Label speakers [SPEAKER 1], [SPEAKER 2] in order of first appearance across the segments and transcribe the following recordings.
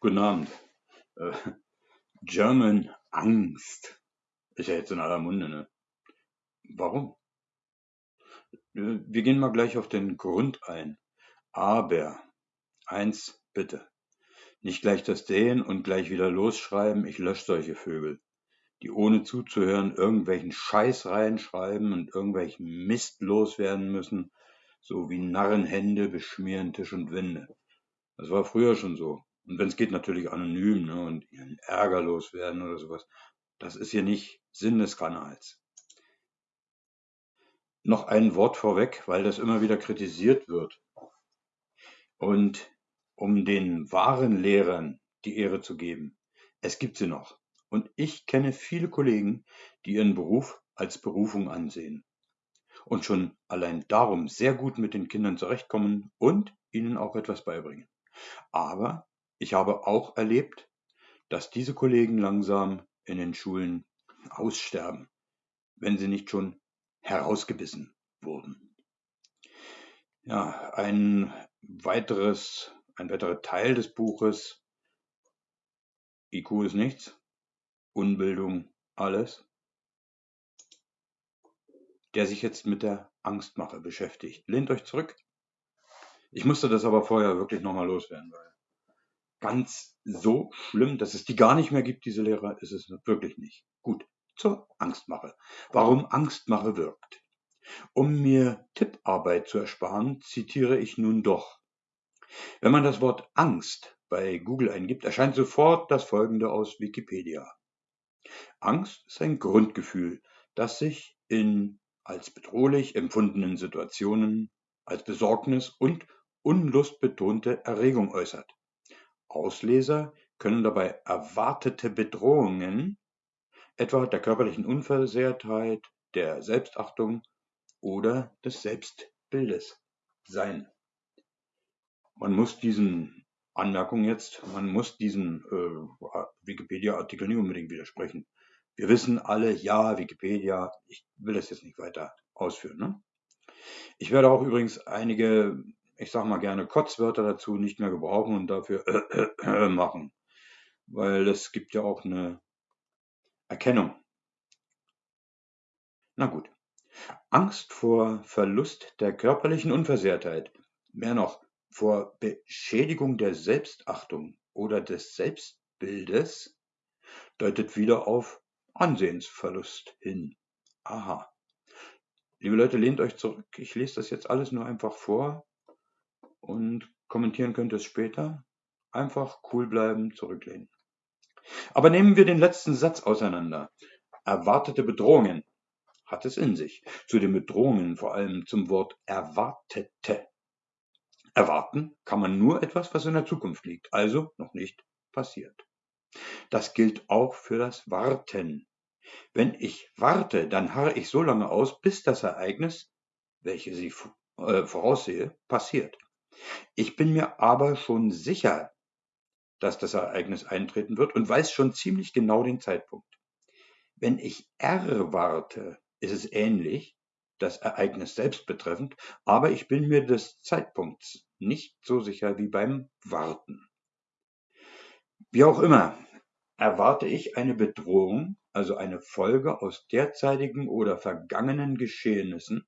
[SPEAKER 1] Guten Abend. Äh, German Angst ist ja jetzt in aller Munde, ne? Warum? Äh, Wir gehen mal gleich auf den Grund ein. Aber eins bitte. Nicht gleich das Dehen und gleich wieder losschreiben, ich lösche solche Vögel, die ohne zuzuhören irgendwelchen Scheiß reinschreiben und irgendwelchen Mist loswerden müssen, so wie Narrenhände beschmieren Tisch und Wände. Das war früher schon so. Und wenn es geht, natürlich anonym ne, und ihren Ärger loswerden oder sowas. Das ist hier nicht Sinn des Kanals. Noch ein Wort vorweg, weil das immer wieder kritisiert wird. Und um den wahren Lehrern die Ehre zu geben, es gibt sie noch. Und ich kenne viele Kollegen, die ihren Beruf als Berufung ansehen und schon allein darum sehr gut mit den Kindern zurechtkommen und ihnen auch etwas beibringen. Aber ich habe auch erlebt, dass diese Kollegen langsam in den Schulen aussterben, wenn sie nicht schon herausgebissen wurden. Ja, ein weiteres, ein weiterer Teil des Buches IQ ist nichts, Unbildung alles, der sich jetzt mit der Angstmache beschäftigt. Lehnt euch zurück. Ich musste das aber vorher wirklich nochmal loswerden, weil ganz so schlimm, dass es die gar nicht mehr gibt, diese Lehrer, ist es wirklich nicht. Gut, zur Angstmache. Warum Angstmache wirkt. Um mir Tipparbeit zu ersparen, zitiere ich nun doch. Wenn man das Wort Angst bei Google eingibt, erscheint sofort das folgende aus Wikipedia. Angst ist ein Grundgefühl, das sich in als bedrohlich empfundenen Situationen als Besorgnis und unlustbetonte Erregung äußert. Ausleser können dabei erwartete Bedrohungen, etwa der körperlichen Unversehrtheit, der Selbstachtung oder des Selbstbildes sein. Man muss diesen Anmerkungen jetzt, man muss diesen äh, Wikipedia-Artikel nicht unbedingt widersprechen. Wir wissen alle, ja, Wikipedia, ich will das jetzt nicht weiter ausführen. Ne? Ich werde auch übrigens einige, ich sage mal gerne Kotzwörter dazu nicht mehr gebrauchen und dafür machen, weil es gibt ja auch eine Erkennung. Na gut. Angst vor Verlust der körperlichen Unversehrtheit, mehr noch vor Beschädigung der Selbstachtung oder des Selbstbildes, deutet wieder auf Ansehensverlust hin. Aha. Liebe Leute, lehnt euch zurück. Ich lese das jetzt alles nur einfach vor und kommentieren könnt es später. Einfach cool bleiben, zurücklehnen. Aber nehmen wir den letzten Satz auseinander. Erwartete Bedrohungen hat es in sich. Zu den Bedrohungen vor allem zum Wort erwartete. Erwarten kann man nur etwas, was in der Zukunft liegt, also noch nicht passiert. Das gilt auch für das Warten. Wenn ich warte, dann harre ich so lange aus, bis das Ereignis, welches ich äh, voraussehe, passiert. Ich bin mir aber schon sicher, dass das Ereignis eintreten wird und weiß schon ziemlich genau den Zeitpunkt. Wenn ich erwarte, ist es ähnlich, das Ereignis selbst betreffend, aber ich bin mir des Zeitpunkts nicht so sicher wie beim Warten. Wie auch immer, erwarte ich eine Bedrohung, also eine Folge aus derzeitigen oder vergangenen Geschehnissen,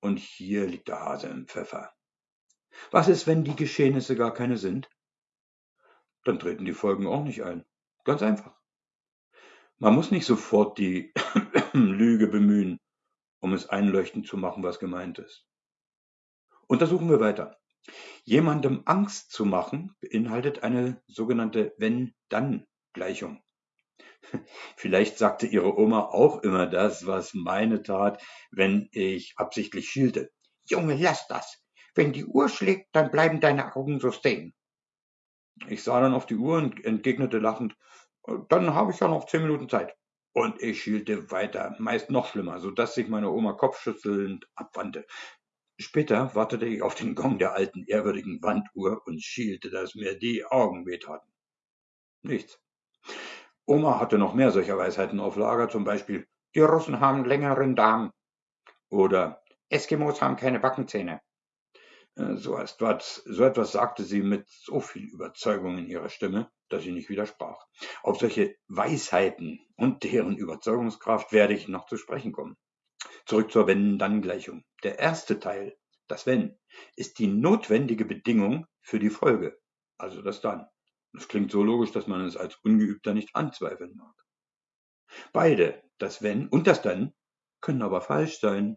[SPEAKER 1] und hier liegt der Hase im Pfeffer. Was ist, wenn die Geschehnisse gar keine sind? Dann treten die Folgen auch nicht ein. Ganz einfach. Man muss nicht sofort die Lüge bemühen, um es einleuchtend zu machen, was gemeint ist. Untersuchen wir weiter. Jemandem Angst zu machen beinhaltet eine sogenannte Wenn-Dann-Gleichung. Vielleicht sagte Ihre Oma auch immer das, was meine tat, wenn ich absichtlich schielte. Junge, lass das. Wenn die Uhr schlägt, dann bleiben deine Augen so stehen. Ich sah dann auf die Uhr und entgegnete lachend, dann habe ich ja noch zehn Minuten Zeit. Und ich schielte weiter, meist noch schlimmer, so dass sich meine Oma kopfschüttelnd abwandte. Später wartete ich auf den Gong der alten, ehrwürdigen Wanduhr und schielte, dass mir die Augen wehtaten. Nichts. Oma hatte noch mehr solcher Weisheiten auf Lager, zum Beispiel, die Russen haben längeren Darm. Oder Eskimos haben keine Backenzähne. Äh, so etwas, so etwas sagte sie mit so viel Überzeugung in ihrer Stimme, dass ich nicht widersprach. Auf solche Weisheiten und deren Überzeugungskraft werde ich noch zu sprechen kommen. Zurück zur Wenn-Dann-Gleichung. Der erste Teil, das Wenn, ist die notwendige Bedingung für die Folge, also das Dann. Das klingt so logisch, dass man es als Ungeübter nicht anzweifeln mag. Beide, das Wenn und das Dann, können aber falsch sein.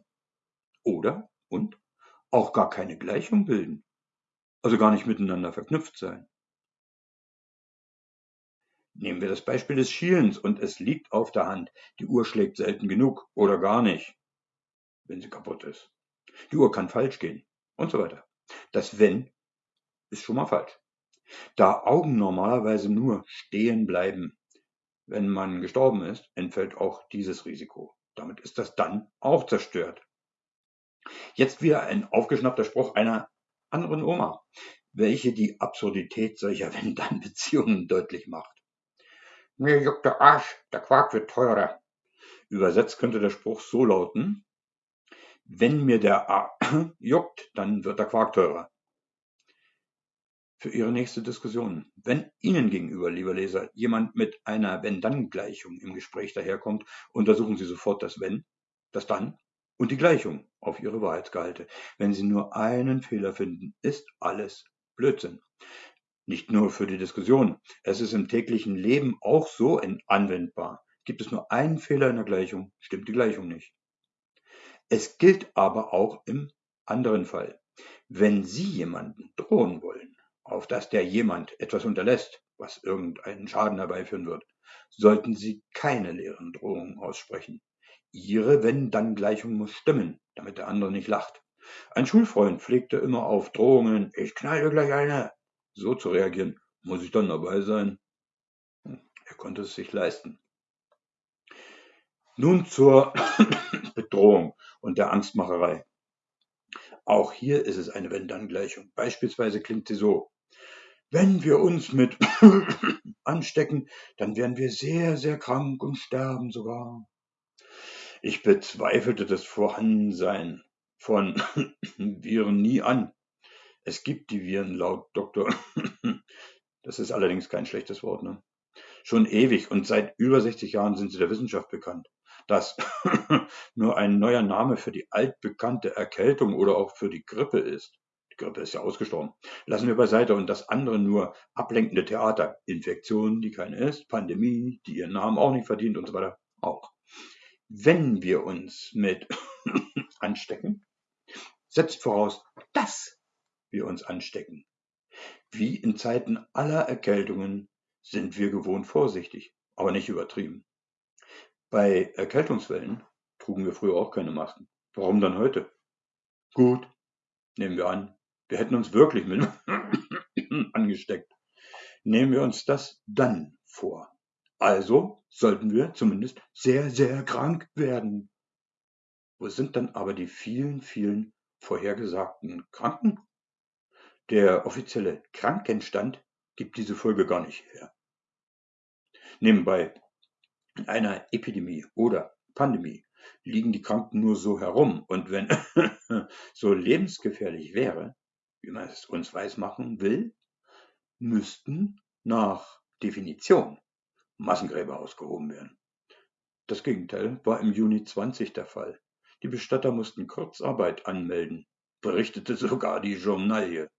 [SPEAKER 1] Oder und auch gar keine Gleichung bilden, also gar nicht miteinander verknüpft sein. Nehmen wir das Beispiel des Schielens und es liegt auf der Hand. Die Uhr schlägt selten genug oder gar nicht, wenn sie kaputt ist. Die Uhr kann falsch gehen und so weiter. Das Wenn ist schon mal falsch. Da Augen normalerweise nur stehen bleiben, wenn man gestorben ist, entfällt auch dieses Risiko. Damit ist das Dann auch zerstört. Jetzt wieder ein aufgeschnappter Spruch einer anderen Oma, welche die Absurdität solcher Wenn-Dann-Beziehungen deutlich macht. Mir juckt der Arsch, der Quark wird teurer. Übersetzt könnte der Spruch so lauten, wenn mir der A juckt, dann wird der Quark teurer. Für Ihre nächste Diskussion. Wenn Ihnen gegenüber, lieber Leser, jemand mit einer Wenn-Dann-Gleichung im Gespräch daherkommt, untersuchen Sie sofort das Wenn, das Dann und die Gleichung auf ihre Wahrheitsgehalte. Wenn Sie nur einen Fehler finden, ist alles Blödsinn. Nicht nur für die Diskussion, es ist im täglichen Leben auch so anwendbar. Gibt es nur einen Fehler in der Gleichung, stimmt die Gleichung nicht. Es gilt aber auch im anderen Fall. Wenn Sie jemanden drohen wollen, auf dass der jemand etwas unterlässt, was irgendeinen Schaden herbeiführen wird, sollten Sie keine leeren Drohungen aussprechen. Ihre Wenn-Dann-Gleichung muss stimmen, damit der andere nicht lacht. Ein Schulfreund pflegte immer auf Drohungen, ich knall dir gleich eine, so zu reagieren. Muss ich dann dabei sein? Hm, er konnte es sich leisten. Nun zur Bedrohung und der Angstmacherei. Auch hier ist es eine Wenn-Dann-Gleichung. Beispielsweise klingt sie so. Wenn wir uns mit anstecken, dann werden wir sehr, sehr krank und sterben sogar. Ich bezweifelte das Vorhandensein von Viren nie an. Es gibt die Viren laut Doktor. Das ist allerdings kein schlechtes Wort. Ne? Schon ewig und seit über 60 Jahren sind sie der Wissenschaft bekannt. Das nur ein neuer Name für die altbekannte Erkältung oder auch für die Grippe ist. Die Grippe ist ja ausgestorben. Lassen wir beiseite und das andere nur ablenkende Theater. Infektion, die keine ist, Pandemie, die ihren Namen auch nicht verdient und so weiter auch wenn wir uns mit anstecken, setzt voraus, dass wir uns anstecken. Wie in Zeiten aller Erkältungen sind wir gewohnt vorsichtig, aber nicht übertrieben. Bei Erkältungswellen trugen wir früher auch keine Masken. Warum dann heute? Gut, nehmen wir an, wir hätten uns wirklich mit angesteckt. Nehmen wir uns das dann vor. Also sollten wir zumindest sehr, sehr krank werden. Wo sind dann aber die vielen, vielen vorhergesagten Kranken? Der offizielle Krankenstand gibt diese Folge gar nicht her. Nebenbei, in einer Epidemie oder Pandemie liegen die Kranken nur so herum und wenn so lebensgefährlich wäre, wie man es uns weismachen will, müssten nach Definition Massengräber ausgehoben werden. Das Gegenteil war im Juni 20 der Fall. Die Bestatter mussten Kurzarbeit anmelden, berichtete sogar die Journalie.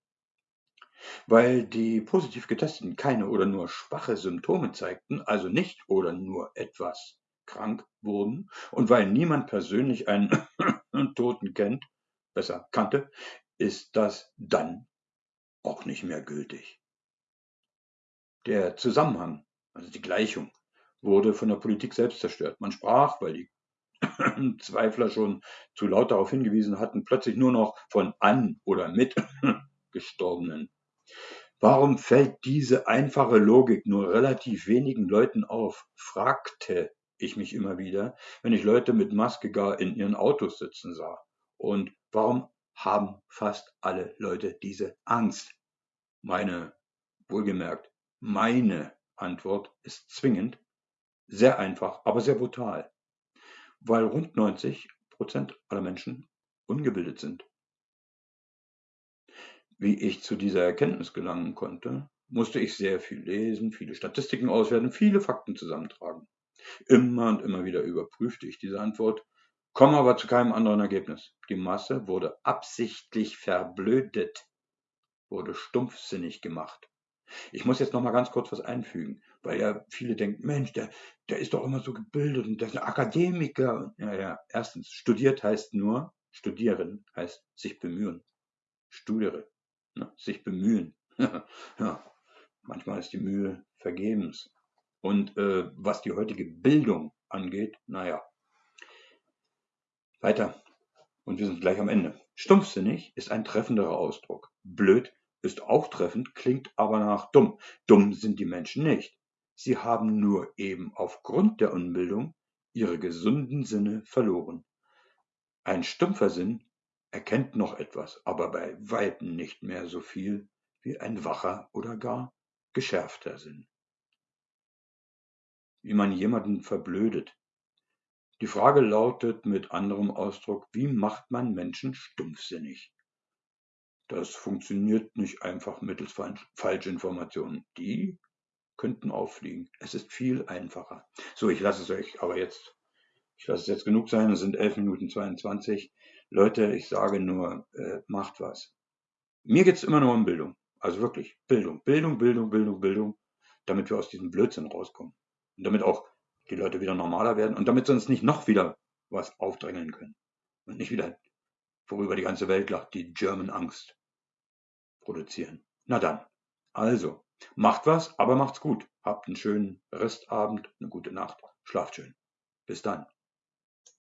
[SPEAKER 1] Weil die positiv Getesteten keine oder nur schwache Symptome zeigten, also nicht oder nur etwas krank wurden, und weil niemand persönlich einen Toten kennt, besser kannte, ist das dann auch nicht mehr gültig. Der Zusammenhang also die Gleichung, wurde von der Politik selbst zerstört. Man sprach, weil die Zweifler schon zu laut darauf hingewiesen hatten, plötzlich nur noch von an oder mit Gestorbenen. Warum fällt diese einfache Logik nur relativ wenigen Leuten auf? fragte ich mich immer wieder, wenn ich Leute mit Maske gar in ihren Autos sitzen sah. Und warum haben fast alle Leute diese Angst? Meine, wohlgemerkt, meine Antwort ist zwingend, sehr einfach, aber sehr brutal, weil rund 90 Prozent aller Menschen ungebildet sind. Wie ich zu dieser Erkenntnis gelangen konnte, musste ich sehr viel lesen, viele Statistiken auswerten, viele Fakten zusammentragen. Immer und immer wieder überprüfte ich diese Antwort, komme aber zu keinem anderen Ergebnis. Die Masse wurde absichtlich verblödet, wurde stumpfsinnig gemacht. Ich muss jetzt noch mal ganz kurz was einfügen, weil ja viele denken, Mensch, der, der ist doch immer so gebildet und der ist ein Akademiker. Ja, ja, erstens, studiert heißt nur, studieren heißt sich bemühen. Studiere, ne? sich bemühen. ja, manchmal ist die Mühe vergebens. Und äh, was die heutige Bildung angeht, naja. Weiter. Und wir sind gleich am Ende. Stumpfsinnig ist ein treffenderer Ausdruck. Blöd ist auch treffend, klingt aber nach dumm. Dumm sind die Menschen nicht. Sie haben nur eben aufgrund der Unbildung ihre gesunden Sinne verloren. Ein stumpfer Sinn erkennt noch etwas, aber bei weitem nicht mehr so viel wie ein wacher oder gar geschärfter Sinn. Wie man jemanden verblödet. Die Frage lautet mit anderem Ausdruck, wie macht man Menschen stumpfsinnig? Das funktioniert nicht einfach mittels Falschinformationen. Die könnten auffliegen. Es ist viel einfacher. So, ich lasse es euch aber jetzt, ich lasse es jetzt genug sein. Es sind 11 Minuten 22. Leute, ich sage nur, äh, macht was. Mir geht es immer nur um Bildung. Also wirklich Bildung, Bildung, Bildung, Bildung, Bildung, damit wir aus diesem Blödsinn rauskommen. Und damit auch die Leute wieder normaler werden und damit sie uns nicht noch wieder was aufdrängeln können. Und nicht wieder, worüber die ganze Welt lacht, die German Angst produzieren. Na dann, also, macht was, aber macht's gut. Habt einen schönen Restabend, eine gute Nacht. Schlaft schön. Bis dann.